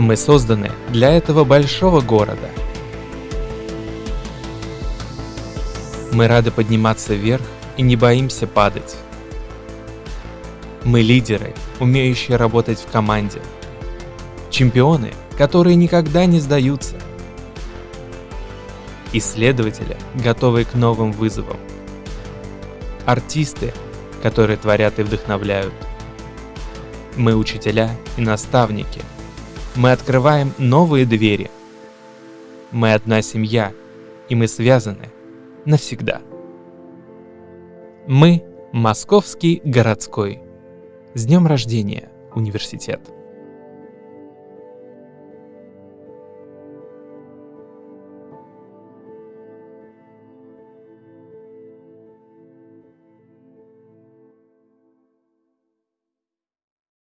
Мы созданы для этого большого города. Мы рады подниматься вверх и не боимся падать. Мы лидеры, умеющие работать в команде. Чемпионы, которые никогда не сдаются. Исследователи, готовые к новым вызовам. Артисты, которые творят и вдохновляют. Мы учителя и наставники. Мы открываем новые двери. Мы одна семья, и мы связаны навсегда. Мы – Московский городской. С днем рождения, университет!